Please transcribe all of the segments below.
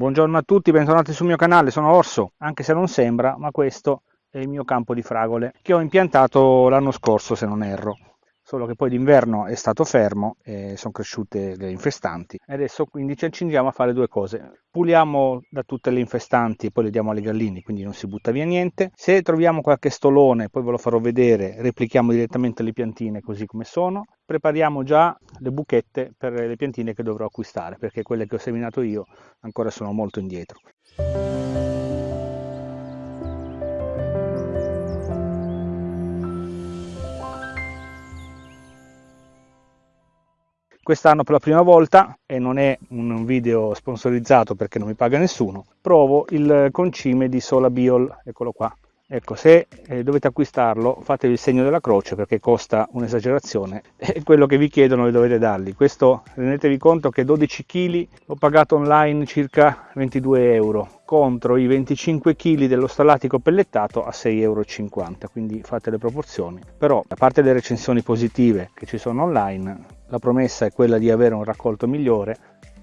Buongiorno a tutti, bentornati sul mio canale, sono Orso, anche se non sembra, ma questo è il mio campo di fragole che ho impiantato l'anno scorso se non erro solo che poi d'inverno è stato fermo e sono cresciute le infestanti. Adesso quindi ci accingiamo a fare due cose. Puliamo da tutte le infestanti e poi le diamo alle galline quindi non si butta via niente. Se troviamo qualche stolone poi ve lo farò vedere replichiamo direttamente le piantine così come sono. Prepariamo già le buchette per le piantine che dovrò acquistare perché quelle che ho seminato io ancora sono molto indietro quest'anno per la prima volta e non è un video sponsorizzato perché non mi paga nessuno provo il concime di Sola Biol eccolo qua ecco se eh, dovete acquistarlo fatevi il segno della croce perché costa un'esagerazione. E quello che vi chiedono vi dovete darli questo rendetevi conto che 12 kg ho pagato online circa 22 euro contro i 25 kg dello stallatico pellettato a 6,50 euro quindi fate le proporzioni. Però a parte le recensioni positive che ci sono online la promessa è quella di avere un raccolto migliore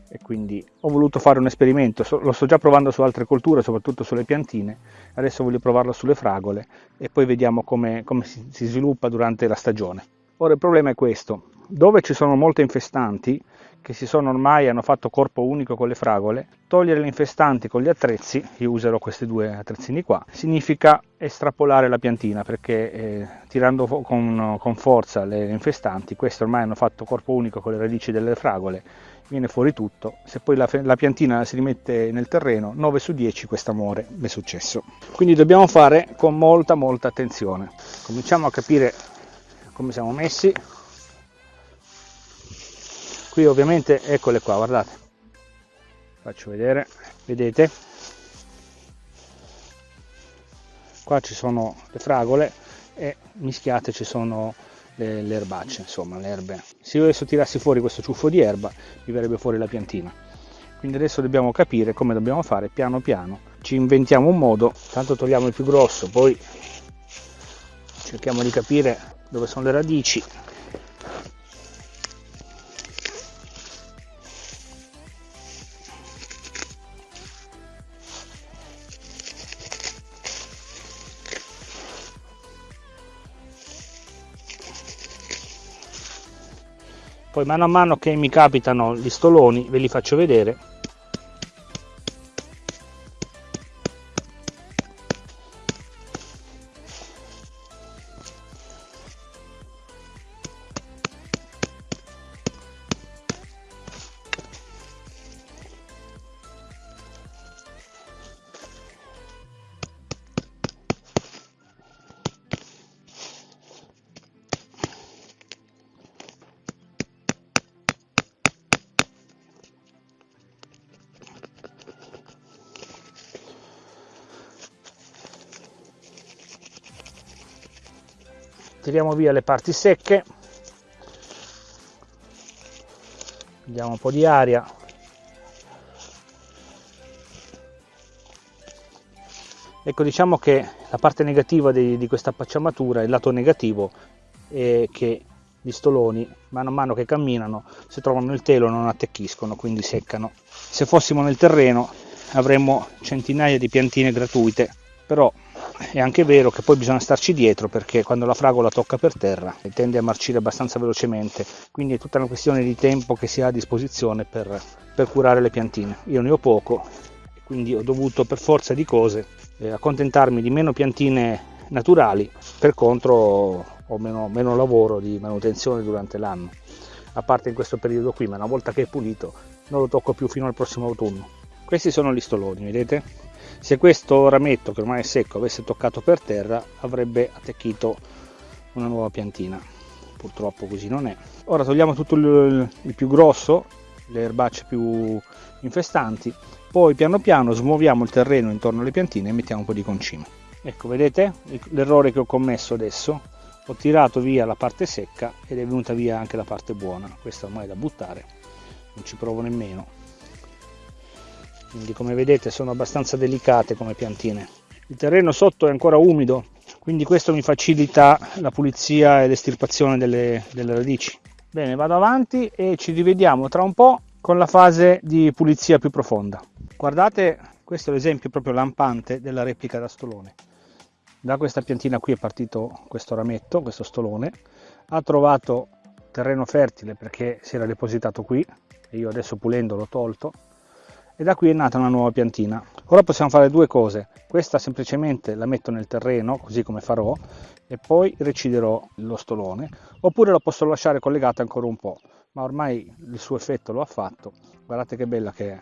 e quindi ho voluto fare un esperimento, lo sto già provando su altre colture, soprattutto sulle piantine, adesso voglio provarlo sulle fragole e poi vediamo come, come si, si sviluppa durante la stagione. Ora il problema è questo, dove ci sono molte infestanti, che si sono ormai hanno fatto corpo unico con le fragole, togliere le infestanti con gli attrezzi, io userò questi due attrezzini qua, significa estrapolare la piantina perché eh, tirando con, con, forza le infestanti, queste ormai hanno fatto corpo unico con le radici delle fragole, viene fuori tutto, se poi la, la piantina si rimette nel terreno, 9 su 10 questo amore mi è successo. Quindi dobbiamo fare con molta molta attenzione. Cominciamo a capire come siamo messi, qui ovviamente eccole qua guardate. Faccio vedere. Vedete? Qua ci sono le fragole e mischiate ci sono le, le erbacce insomma le erbe. Se io adesso tirassi fuori questo ciuffo di erba mi verrebbe fuori la piantina. Quindi adesso dobbiamo capire come dobbiamo fare piano piano. Ci inventiamo un modo tanto togliamo il più grosso poi cerchiamo di capire dove sono le radici poi mano a mano che mi capitano gli stoloni ve li faccio vedere tiriamo via le parti secche. Diamo un po' di aria. Ecco diciamo che la parte negativa di, di questa pacciamatura il lato negativo è che gli stoloni mano a mano che camminano se trovano il telo non attecchiscono quindi seccano. Se fossimo nel terreno avremmo centinaia di piantine gratuite però è anche vero che poi bisogna starci dietro perché quando la fragola tocca per terra tende a marcire abbastanza velocemente quindi è tutta una questione di tempo che si ha a disposizione per, per curare le piantine. Io ne ho poco quindi ho dovuto per forza di cose eh, accontentarmi di meno piantine naturali per contro ho meno, meno lavoro di manutenzione durante l'anno. A parte in questo periodo qui ma una volta che è pulito non lo tocco più fino al prossimo autunno. Questi sono gli stoloni vedete se questo rametto che ormai è secco avesse toccato per terra avrebbe attecchito una nuova piantina. Purtroppo così non è. Ora togliamo tutto il, il più grosso le erbacce più infestanti poi piano piano smuoviamo il terreno intorno alle piantine e mettiamo un po' di concime. Ecco vedete? L'errore che ho commesso adesso ho tirato via la parte secca ed è venuta via anche la parte buona. Questa ormai è da buttare non ci provo nemmeno quindi come vedete sono abbastanza delicate come piantine. Il terreno sotto è ancora umido quindi questo mi facilita la pulizia e l'estirpazione delle, delle radici. Bene vado avanti e ci rivediamo tra un po' con la fase di pulizia più profonda. Guardate questo è l'esempio proprio lampante della replica da stolone. Da questa piantina qui è partito questo rametto questo stolone. Ha trovato terreno fertile perché si era depositato qui e io adesso pulendo l'ho tolto e da qui è nata una nuova piantina. Ora possiamo fare due cose. Questa semplicemente la metto nel terreno così come farò e poi reciderò lo stolone. Oppure la posso lasciare collegata ancora un po' ma ormai il suo effetto lo ha fatto. Guardate che bella che è.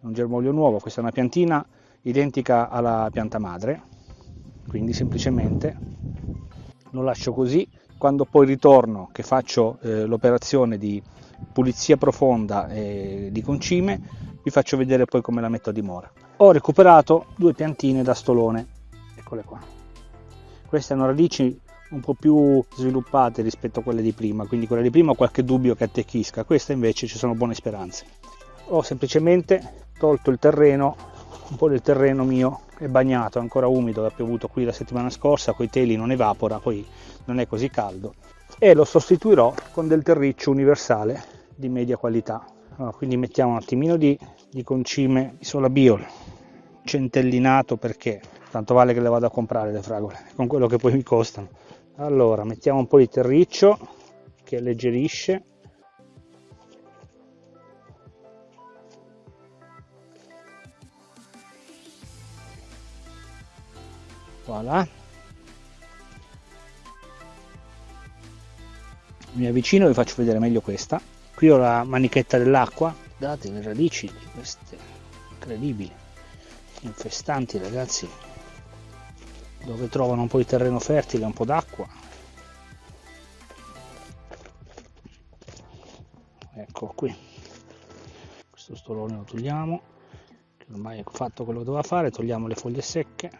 Un germoglio nuovo. Questa è una piantina identica alla pianta madre. Quindi semplicemente lo lascio così. Quando poi ritorno che faccio eh, l'operazione di pulizia profonda eh, di concime vi faccio vedere poi come la metto a dimora. Ho recuperato due piantine da stolone. Eccole qua. Queste hanno radici un po' più sviluppate rispetto a quelle di prima quindi quelle di prima ho qualche dubbio che attecchisca. Questa invece ci sono buone speranze. Ho semplicemente tolto il terreno un po' del terreno mio è bagnato, è ancora umido, ha piovuto qui la settimana scorsa, con i teli non evapora, poi non è così caldo. E lo sostituirò con del terriccio universale di media qualità. Allora, quindi mettiamo un attimino di, di concime di sola biol, centellinato perché tanto vale che le vado a comprare le fragole, con quello che poi mi costano. Allora, mettiamo un po' di terriccio che alleggerisce voilà mi avvicino e vi faccio vedere meglio questa qui ho la manichetta dell'acqua guardate le radici di queste incredibili infestanti ragazzi dove trovano un po' di terreno fertile un po' d'acqua. Ecco qui. Questo stolone lo togliamo che ormai è fatto quello che doveva fare togliamo le foglie secche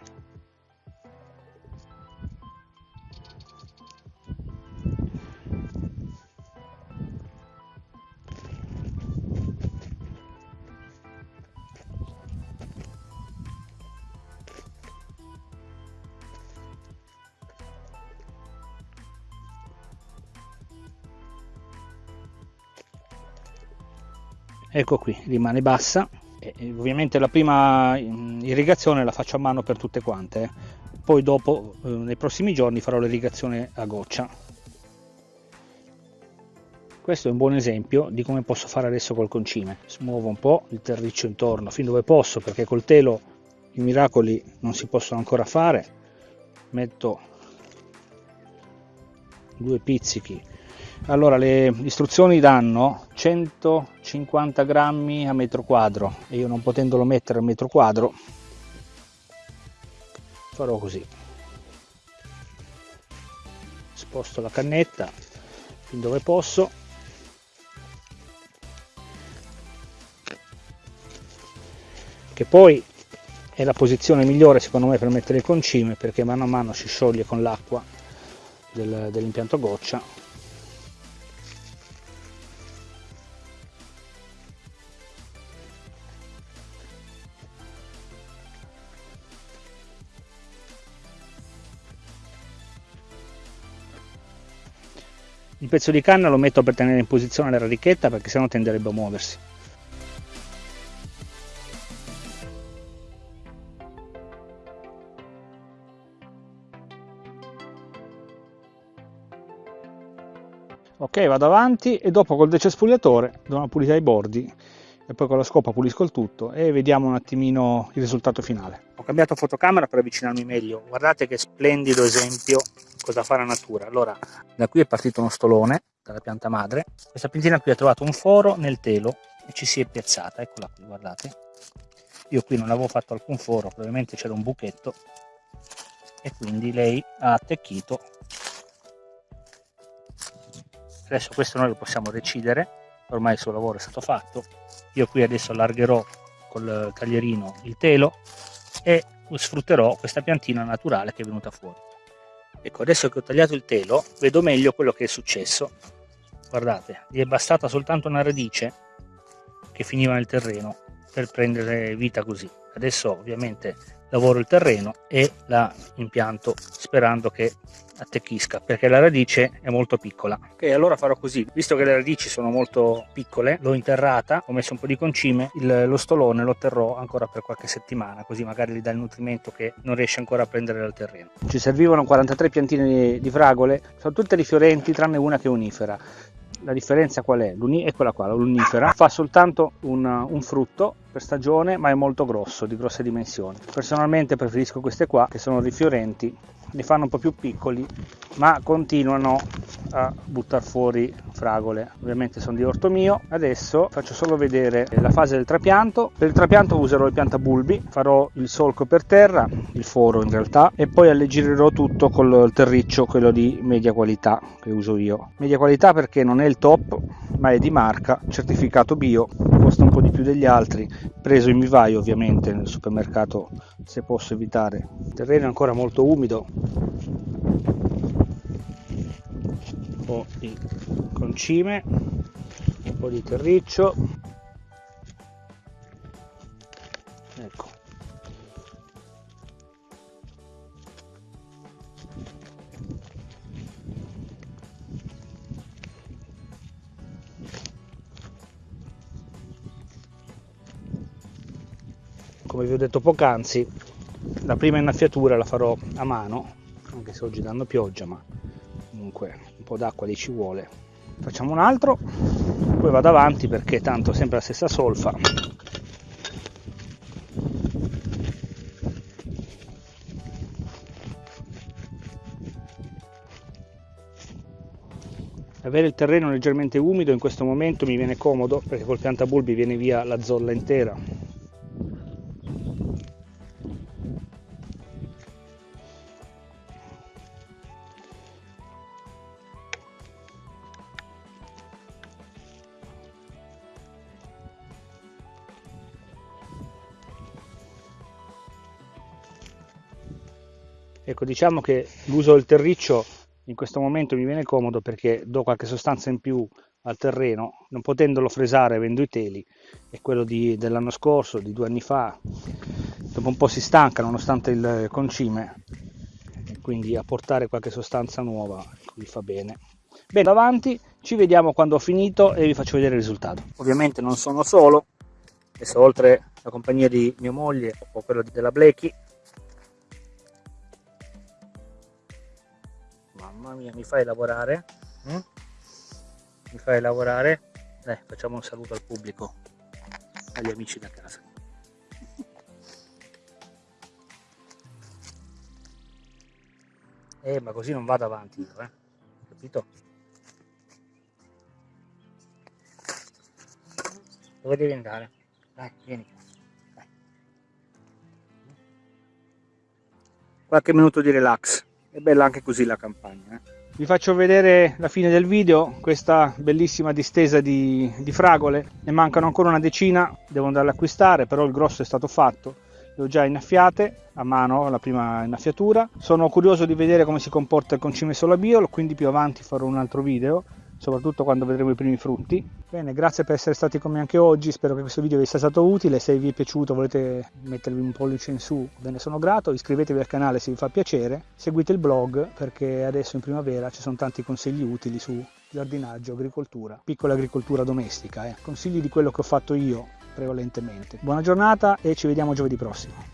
ecco qui rimane bassa. E ovviamente la prima mm, irrigazione la faccio a mano per tutte quante eh. poi dopo eh, nei prossimi giorni farò l'irrigazione a goccia. Questo è un buon esempio di come posso fare adesso col concime. Smuovo un po' il terriccio intorno fin dove posso perché col telo i miracoli non si possono ancora fare. Metto due pizzichi allora le istruzioni danno 150 grammi a metro quadro. E io non potendolo mettere a metro quadro farò così. Sposto la cannetta fin dove posso. Che poi è la posizione migliore secondo me per mettere il concime perché mano a mano si scioglie con l'acqua del, dell'impianto goccia Il pezzo di canna lo metto per tenere in posizione la radichetta perché sennò tenderebbe a muoversi. Ok, vado avanti e dopo col decespugliatore do una pulita ai bordi e poi con la scopa pulisco il tutto e vediamo un attimino il risultato finale. Ho cambiato fotocamera per avvicinarmi meglio, guardate che splendido esempio cosa fa la natura. Allora, da qui è partito uno stolone, dalla pianta madre, questa piantina qui ha trovato un foro nel telo e ci si è piazzata, eccola qui, guardate. Io qui non avevo fatto alcun foro, probabilmente c'era un buchetto e quindi lei ha attecchito. Adesso questo noi lo possiamo recidere, ormai il suo lavoro è stato fatto. Io qui adesso allargherò col taglierino il telo e sfrutterò questa piantina naturale che è venuta fuori. Ecco, adesso che ho tagliato il telo, vedo meglio quello che è successo. Guardate, gli è bastata soltanto una radice che finiva nel terreno per prendere vita così. Adesso ovviamente lavoro il terreno e la impianto sperando che attecchisca perché la radice è molto piccola. Ok allora farò così. Visto che le radici sono molto piccole l'ho interrata ho messo un po di concime il, lo stolone lo terrò ancora per qualche settimana così magari gli dà il nutrimento che non riesce ancora a prendere dal terreno. Ci servivano 43 piantine di, di fragole sono tutte rifiorenti tranne una che è unifera la differenza qual è? Eccola qua, l'unifera fa soltanto un, un, frutto per stagione ma è molto grosso, di grosse dimensioni. Personalmente preferisco queste qua che sono rifiorenti li fanno un po' più piccoli ma continuano a buttare fuori fragole. Ovviamente sono di orto mio. Adesso faccio solo vedere la fase del trapianto. Per il trapianto userò il piantabulbi. Farò il solco per terra il foro in realtà e poi alleggerirò tutto col terriccio quello di media qualità che uso io. Media qualità perché non è il top ma è di marca certificato bio costa un po' di più degli altri preso in vivaio ovviamente nel supermercato se posso evitare. Il terreno è ancora molto umido po' di concime un po' di terriccio. Ecco. Come vi ho detto poc'anzi la prima innaffiatura la farò a mano anche se oggi danno pioggia ma comunque un po' d'acqua lì ci vuole facciamo un altro poi vado avanti perché tanto sempre la stessa solfa. Avere il terreno leggermente umido in questo momento mi viene comodo perché col piantabulbi viene via la zolla intera Ecco, diciamo che l'uso del terriccio in questo momento mi viene comodo perché do qualche sostanza in più al terreno, non potendolo fresare avendo i teli, è quello dell'anno scorso, di due anni fa, dopo un po' si stanca nonostante il concime, quindi apportare qualche sostanza nuova vi fa bene. Bene, avanti, ci vediamo quando ho finito e vi faccio vedere il risultato. Ovviamente non sono solo, adesso oltre la compagnia di mia moglie o quella della Blechi, mamma mia mi fai lavorare? Mm? mi fai lavorare? Dai facciamo un saluto al pubblico agli amici da casa. Eh ma così non vado avanti io eh. Capito? Dove devi andare? Dai vieni. Dai. qualche minuto di relax è bella anche così la campagna. Eh? Vi faccio vedere la fine del video, questa bellissima distesa di, di fragole, ne mancano ancora una decina, devo andare ad acquistare, però il grosso è stato fatto, le ho già innaffiate a mano la prima innaffiatura, sono curioso di vedere come si comporta il concime sola bio, quindi più avanti farò un altro video soprattutto quando vedremo i primi frutti. Bene, grazie per essere stati con me anche oggi, spero che questo video vi sia stato utile, se vi è piaciuto volete mettervi un pollice in su ve ne sono grato, iscrivetevi al canale se vi fa piacere, seguite il blog perché adesso in primavera ci sono tanti consigli utili su giardinaggio, agricoltura, piccola agricoltura domestica, eh. consigli di quello che ho fatto io prevalentemente. Buona giornata e ci vediamo giovedì prossimo.